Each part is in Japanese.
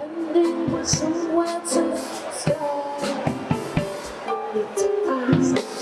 ending with somewhere to start. It's fast.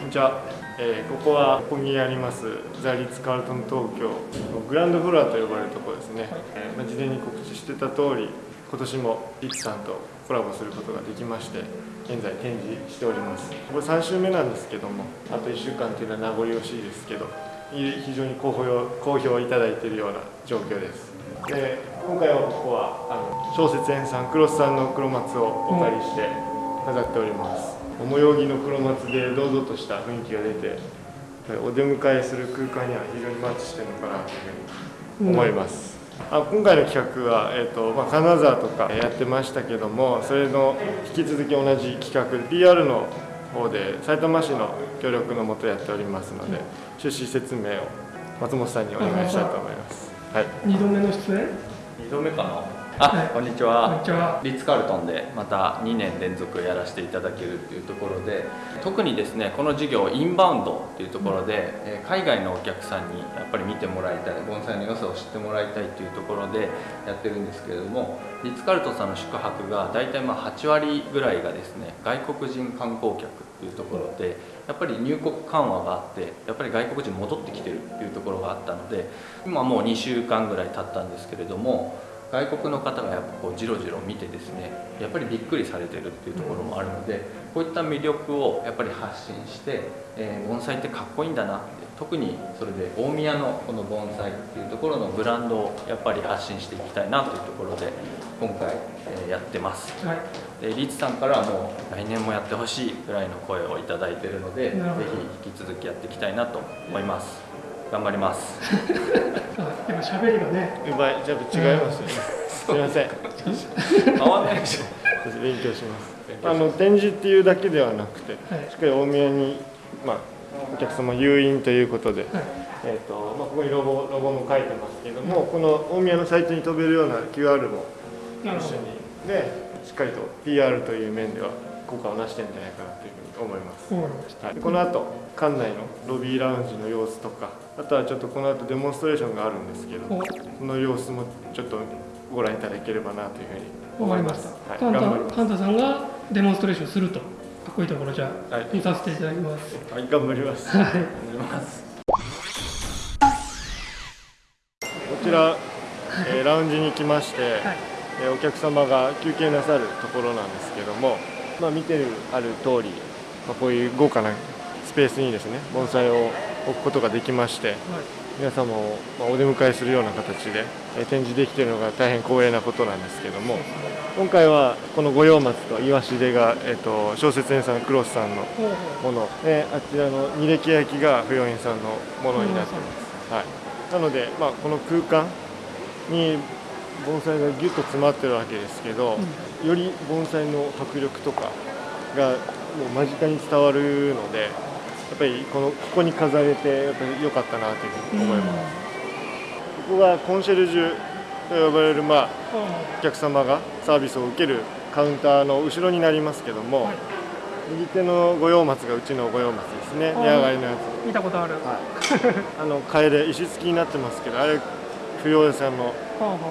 Good job. えーここはここにありますザ・リッツ・カールトン東京のグランドフロアと呼ばれるところですね、えーまあ、事前に告知してた通り今年もリッツさんとコラボすることができまして現在展示しております。これ3週目なんですけどもあと1週間というのは名残惜しいですけどい非常に好評好評いただいているような状況です。で今回はここはあの小説園さんクロスさんの黒松をお借りして飾っております模様着の黒松で堂々とした雰囲気が出てお出迎えする空間には非常にマッチしてるのかなというふうに思います、あ今回の企画は、えーとまあ、金沢とかやってましたけどもそれの引き続き同じ企画 PR の方で埼玉市の協力のもとやっておりますので趣旨説明を松本さんにお願いしたいと思います。はい。二度目の出演？2度目かなあ、はい。こんにちは。リッツ・カールトンでまた2年連続やらせていただけるっていうところで特にですねこの事業インバウンドっていうところで、えー海外のお客さんにやっぱり見てもらいたい盆栽の良さを知ってもらいたいっていうところでやってるんですけれどもリッツ・カールトンさんの宿泊が大体まあ8割ぐらいがですね外国人観光客っていうところでやっぱり入国緩和があってやっぱり外国人戻ってきてるっていうところがあったので今もう2週間ぐらい経ったんですけれども外国の方がやっぱこうじろじろ見てですねやっぱりびっくりされてるっていうところもあるのでこういった魅力をやっぱり発信して、えー盆栽ってかっこいいんだなって特にそれで大宮のこの盆栽っていうところのブランドをやっぱり発信していきたいなというところで今回、えーやってます。はい。でリーチさんからはもう来年もやってほしいぐらいの声をいただいているのでぜなるほど。ひ引き続きやっていきたいなと思います頑張ります。あやっぱ喋りがね。うまい。じゃあ違いますよね。すいません。変わんないでしょ。私勉強します勉強しますあの展示っていうだけではなくて、はい。しっかり大宮に、まあ、お客様誘引ということで、はい。えーとまあ、ここにロゴロゴも書いてますけども、この大宮のサイトに飛べるような QR も一緒にでしっかりと PR という面では効果をなしてるんじゃないかなというふうに思います。わかりましたはい、この後館内のロビーラウンジの様子とかあとはちょっとこの後デモンストレーションがあるんですけどおその様子もちょっとご覧いただければなというふうにわかりまし思います。た。はい、頑張ります。タカンタさんがデモンストレーションすると。かっこいいところじゃあ、はい見させていただきます。はい、頑張ります。はい。頑張りますこちら、えーラウンジに来まして、はい。えーお客様が休憩なさるところなんですけども、まあ、見てるある通り、まあ、こういう豪華なスペースにですね盆栽を置くことができまして皆様をまあお出迎えするような形でえー展示できているのが大変光栄なことなんですけども今回はこの五葉松とイワシデが、えー、と小説園さんクロスさんのものであちらの二歴焼きが不用品さんのものになっています、はい、なので、まあ、この空間に盆栽がギュッと詰まってるわけですけど、より盆栽の迫力とかがもう間近に伝わるのでやっぱりこのここに飾れてやっぱり良かったなというふうに思います、ここがコンシェルジュと呼ばれる、まあ、お客様がサービスを受けるカウンターの後ろになりますけども、はい。右手の五葉松がうちの五葉松ですね。値上がりのやつ。う見たことある。あの楓石付きになってますけどあれ不要さんの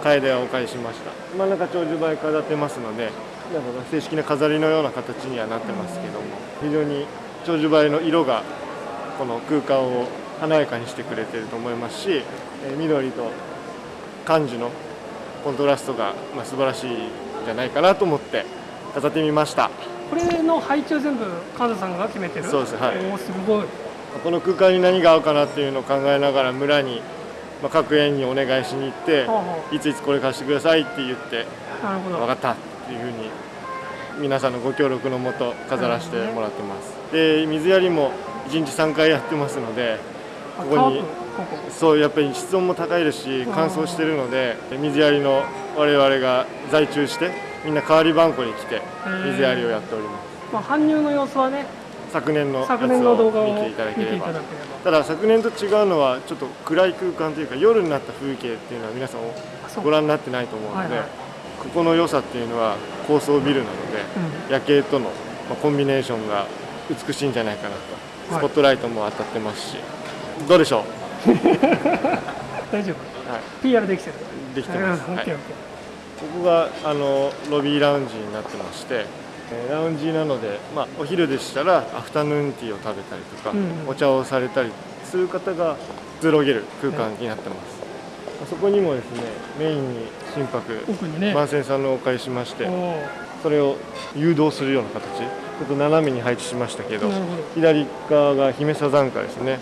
楓をお借りしました。真ん中長寿梅飾ってますのでなんか正式な飾りのような形にはなってますけども非常に長寿梅の色がこの空間を華やかにしてくれてると思いますしえー緑と感じのコントラストがまあ素晴らしいんじゃないかなと思って飾ってみましたこれの配置は全部カンタさんが決めてる？そうですはいおおすごい。この空間に何が合うかなっていうのを考えながら村に、まあ、各園にお願いしに行ってほうほいついつこれ貸してくださいって言って。分かったっていうふうに皆さんのご協力のもと飾らせてもらってます。で水やりも1日3回やってますのであここにそうやっぱり室温も高いですし乾燥してるので水やりの我々が在中してみんな代わり番号に来て水やりをやっております。まあ搬入の様子はね、昨年のやつ昨年の動画をを見ていただければ。ただ昨年と違うのはちょっと暗い空間というか夜になった風景っていうのは皆さんご覧になってないと思うので、ここの良さっていうのは高層ビルなので、夜景とのまあコンビネーションが美しいんじゃないかなと、はい。スポットライトも当たってますし。どうでしょう、大丈夫。はい、PR できてる。できてます、はい。ここがあのロビーラウンジになってましてえーラウンジなので、まあ、お昼でしたらアフタヌーンティーを食べたりとか、うんうん。お茶をされたりする方がくつろげる空間になってます、そこにもですねメインに心拍ー奥にね。万線さんのお借りしましてそれを誘導するような形。ちょっと斜めに配置しましたけど左側が姫サザンカですね。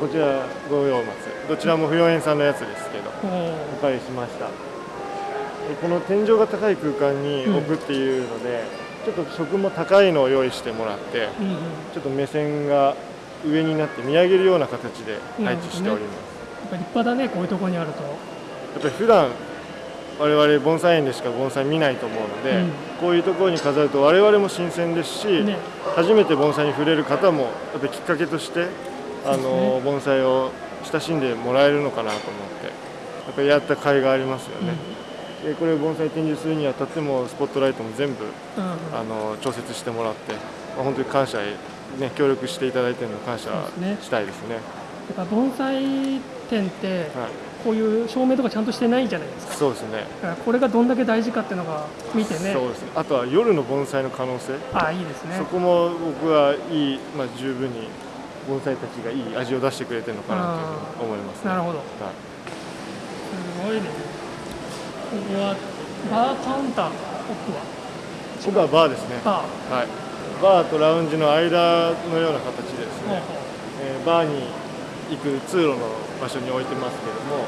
こちら五葉松。どちらも不用園さんのやつですけどどお借りしました。でこの天井が高い空間に置くっていうので、ちょっと食も高いのを用意してもらってちょっと目線が上になって見上げるような形で配置しております、やっぱ立派だねこういうところにあると。やっぱり普段我々盆栽園でしか盆栽見ないと思うので、うん。こういうところに飾ると我々も新鮮ですし、ね。初めて盆栽に触れる方もやっぱりきっかけとしてあの、ね。盆栽を親しんでもらえるのかなと思ってやっぱりやった甲斐がありますよね、でこれを盆栽展示するにあたってもスポットライトも全部うん。うんあの調節してもらって、まあ、本当に感謝へ、ね、協力していただいてるの感謝したいですね。やっぱ盆栽店ってはい、こういう照明とかちゃんとしてないじゃないですか。そうですね。これがどんだけ大事かっていうのが見てね。そうですね。あとは夜の盆栽の可能性。ああいいですね。そこも僕はいい、まあ、十分に盆栽たちがいい味を出してくれてるのかなと思います、ね、なるほど。はい。すごいね。ここはバーカウンターの奥は？ここはバーですね。バはい、バーとラウンジの間のような形でですね、ほえーバーに行く通路の場所に置いてますけども、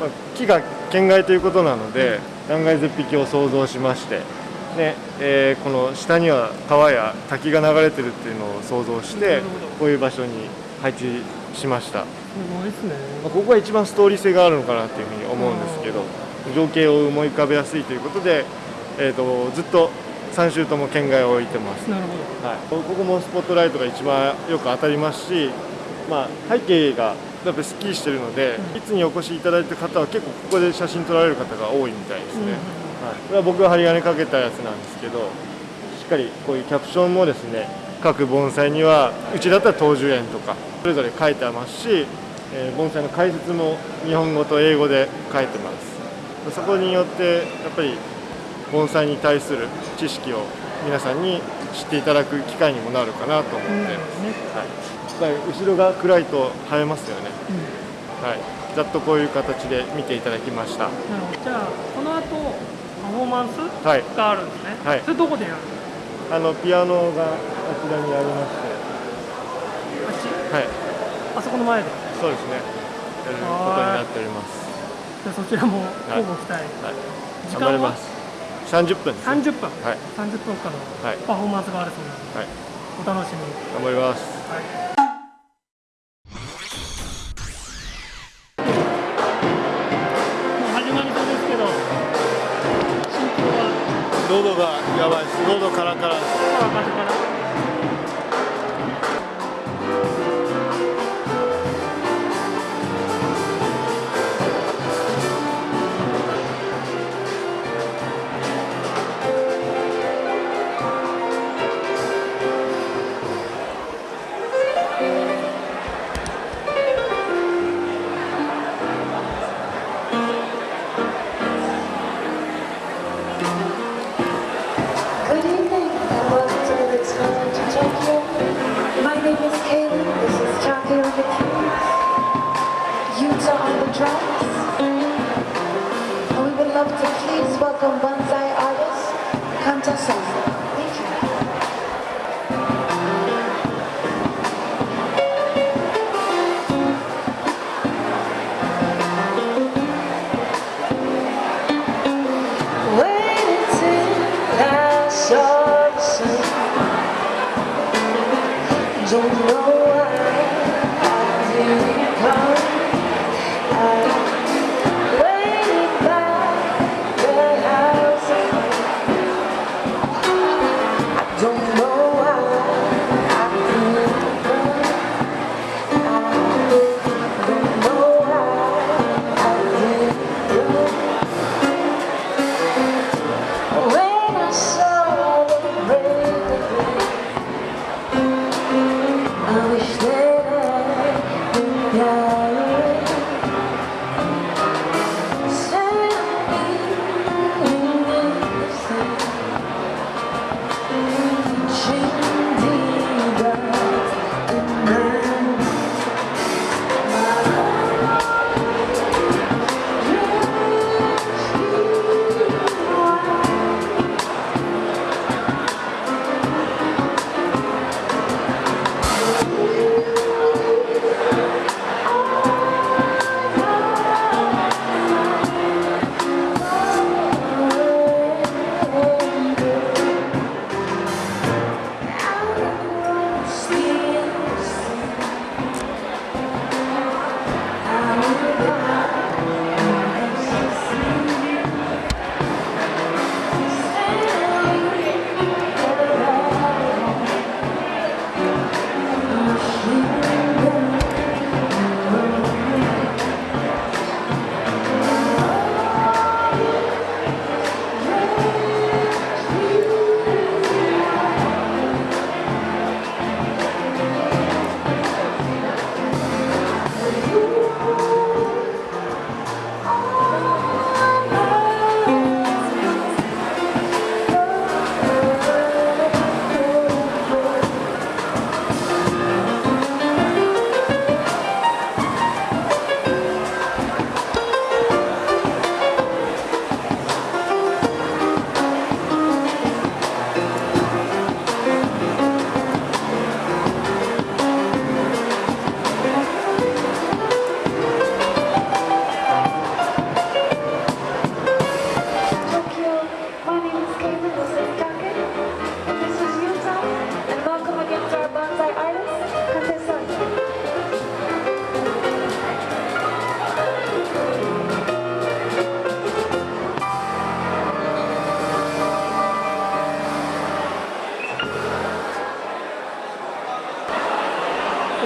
まあ、木が県外ということなので断崖絶壁を想像しまして、ねえーこの下には川や滝が流れてるっていうのを想像してこういう場所に配置しました、うすごいですね。まあここが一番ストーリー性があるのかなっていうふうに思うんですけど情景を思い浮かべやすいということで、えー、とずっと3周とも県外を置いてます。なるほど。はい、ここもスポットライトが一番よく当たりますし、まあ、背景がやっぱりすっきりしてるので、いつにお越しいただいた方は結構ここで写真撮られる方が多いみたいですね、うんうんはい、これは僕が針金かけたやつなんですけどしっかりこういうキャプションもですね各盆栽にはうちだったら東樹園とかそれぞれ書いてありますし、えー盆栽の解説も日本語と英語で書いてます。そこによってやっぱり盆栽に対する知識を皆さんに知っていただく機会にもなるかなと思って、うんね。はい、後ろが暗いと映えますよね、うん。はい、ざっとこういう形で見ていただきました。なるほどじゃあこの後パフォーマンスはい。があるんですね、はい。それどこでやるの？あのピアノがあちらにありましあっはい。あそこの前で？そうですね。やることになっております。じゃあそちらも交互期待、はい。時間は？頑張ります30分です、ね、30分、はい。30分間のはい。パフォーマンスがあるそうなので、はい。お楽しみに、頑張ります。もう drums. And we would love to please welcome Banzai artist, Kanta Sasa. Don't know why I did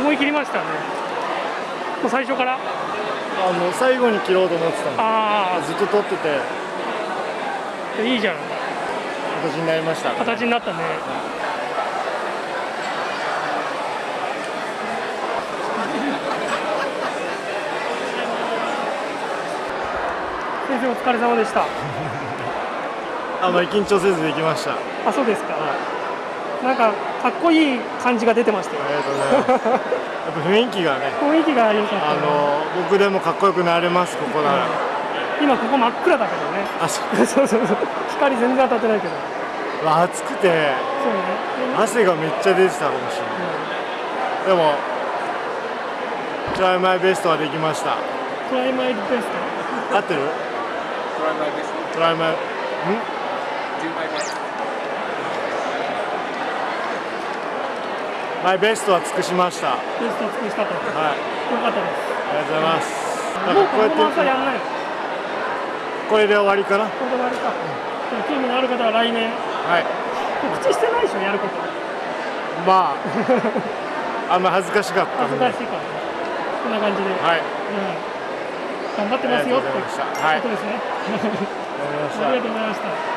思い切りましたね。もう最初から？あの最後に切ろうと思ってたんであずっと撮ってて。あいいじゃん。形になりました形になったね。先生お疲れ様でした。あまり緊張せずできました。ああそうですか、なんかかっこいい感じが出てましたよ。りがとうございます。やっぱ雰囲気がね雰囲気が良かったね。あの僕でもかっこよくなれますここなら。今ここ真っ暗だけどね。あそう。そうそうそう。光全然当たってないけど。暑くて。そうね。汗がめっちゃ出てたかもしれない。でもトライマイベストはできました。トライマイベス合ってる？トライマイん？マイベストは尽くしました。はいトベストを尽くしたと。よあかったです。りがとうございます。もうかこのままやってやんないのこれで終わりかな？これで終わりか。でも興味のある方は来年。はい。告知してないでしょやること。まあ。あんま恥ずかしかった恥ずかしいからね。こんな感じで、はい。うん、頑張ってますよってありがとうございました。はい。ことですね。わかりました。ありがとうございました